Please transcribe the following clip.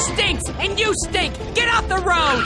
stinks, and you stink! Get off the road!